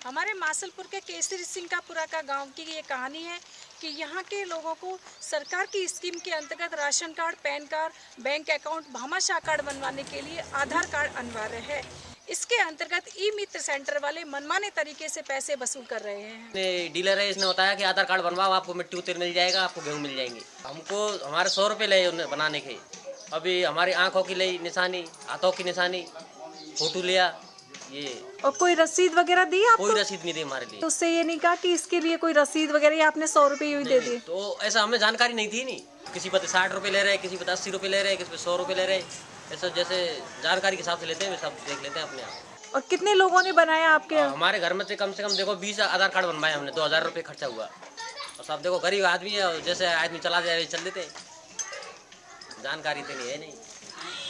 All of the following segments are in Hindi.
हमारे मासलपुर के केसरी सिंह का पुरा का गाँव की ये कहानी है कि यहाँ के लोगों को सरकार की स्कीम के अंतर्गत ration card, pan card, bank account Bhamashah card बनवाने के लिए आधार कार्ड अनिवार्य है। इसके अंतर्गत ई मित्र सेंटर वाले मनमाने तरीके से पैसे वसूल कर रहे हैं। डीलर है, इसने बताया कि आधार कार्ड बनवाओ, आपको मिट्टी उतर मिल जाएगा, आपको गेहूँ मिल जाएँगे। हमको, हमारे सौ रुपये लगे बनाने के। अभी हमारी आँखों की ली निशानी, हाथों की निशानी, फ़ोटो लिया ये। और कोई रसीद वगैरह दी आपको? कोई रसीद नहीं दी हमारे लिए। तो उससे ये नहीं कहा कि इसके लिए कोई रसीद वगैरह आपने सौ रुपये यूँ ही दे दिए? तो ऐसा हमें जानकारी नहीं थी नहीं। किसी पर साठ रुपये ले रहे हैं किसी पर अस्सी रुपये ले रहे हैं किसी पर सौ रुपये ले रहे। ऐसा जैसे जानकारी के हिसाब से लेते हैं सब देख लेते हैं अपने आप। और कितने लोगों ने बनाया आपके? हमारे घर में से कम से कम देखो बीस आधार कार्ड बनवाए हमने दो हज़ार रुपये खर्चा हुआ। और सब देखो गरीब आदमी है और जैसे आदमी चला जाए चल देते। जानकारी तो नहीं है नहीं।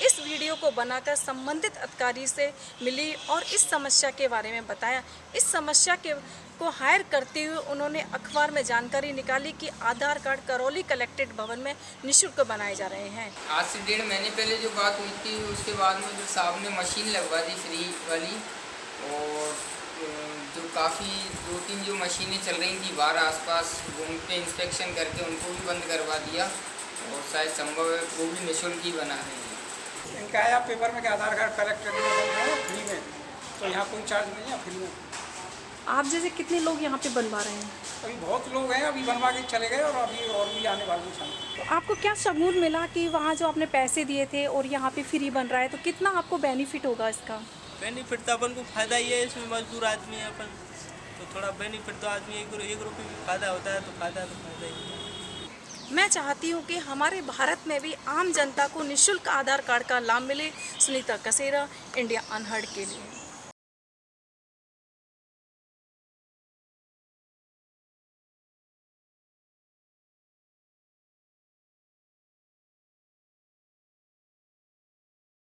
इस वीडियो को बनाकर संबंधित अधिकारी से मिली और इस समस्या के बारे में बताया। इस समस्या के को हायर करते हुए उन्होंने अखबार में जानकारी निकाली कि आधार कार्ड करौली कलेक्टेड भवन में निशुल्क बनाए जा रहे हैं। आज से डेढ़ महीने पहले जो बात हुई थी, उसके बाद में जो साहब ने मशीन लगवा दी फ्री वाली, और जो काफ़ी दो तीन जो मशीनें चल रही थी बाहर आसपास उन पे इंस्पेक्शन करके उनको भी बंद करवा दिया, और शायद संभव है वो भी निःशुल्क ही बना रहे हैं इनका आया पेपर में कि आधार कार्ड बन रहा फ्री में। तो यहाँ कोई चार्ज नहीं है फ्री में। आप जैसे कितने लोग यहाँ पे बनवा रहे हैं? अभी बहुत लोग हैं अभी बनवा के चले गए और अभी और भी आने वाले हैं तो आपको क्या सबूत मिला कि वहाँ जो आपने पैसे दिए थे और यहाँ पे फ्री बन रहा है तो कितना आपको बेनिफिट होगा इसका? बेनिफिट तो अपन को फ़ायदा ही है इसमें मजदूर आदमी है अपन। तो थोड़ा बेनिफिट तो आदमी एक रुपये भी फ़ायदा होता है तो फ़ायदा तो फ़ायदा ही है। चाहती हूँ कि हमारे भारत में भी आम जनता को निःशुल्क आधार कार्ड का लाभ मिले। सुनीता कसेरा, इंडिया अनहर्ड के लिए।